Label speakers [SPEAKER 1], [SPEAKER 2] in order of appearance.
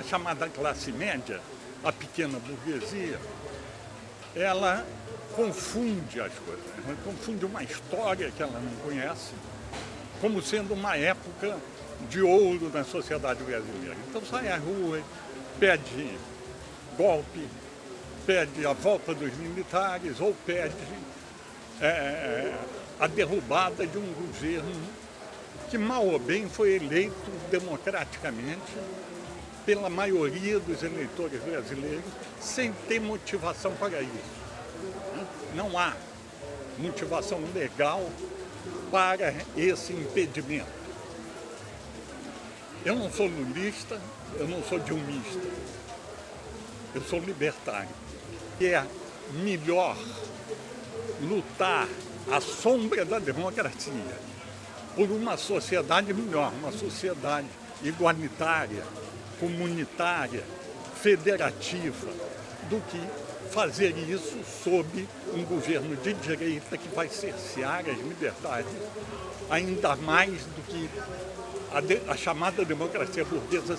[SPEAKER 1] a chamada classe média, a pequena burguesia, ela confunde as coisas, ela confunde uma história que ela não conhece como sendo uma época de ouro na sociedade brasileira. Então sai à rua, pede golpe, pede a volta dos militares ou pede é, a derrubada de um governo que mal ou bem foi eleito democraticamente pela maioria dos eleitores brasileiros sem ter motivação para isso. Não há motivação legal para esse impedimento. Eu não sou lulista, eu não sou dilmista, eu sou libertário. Que é melhor lutar à sombra da democracia por uma sociedade melhor, uma sociedade igualitária, comunitária, federativa, do que fazer isso sob um governo de direita que vai cercear as liberdades ainda mais do que a, de, a chamada democracia burguesa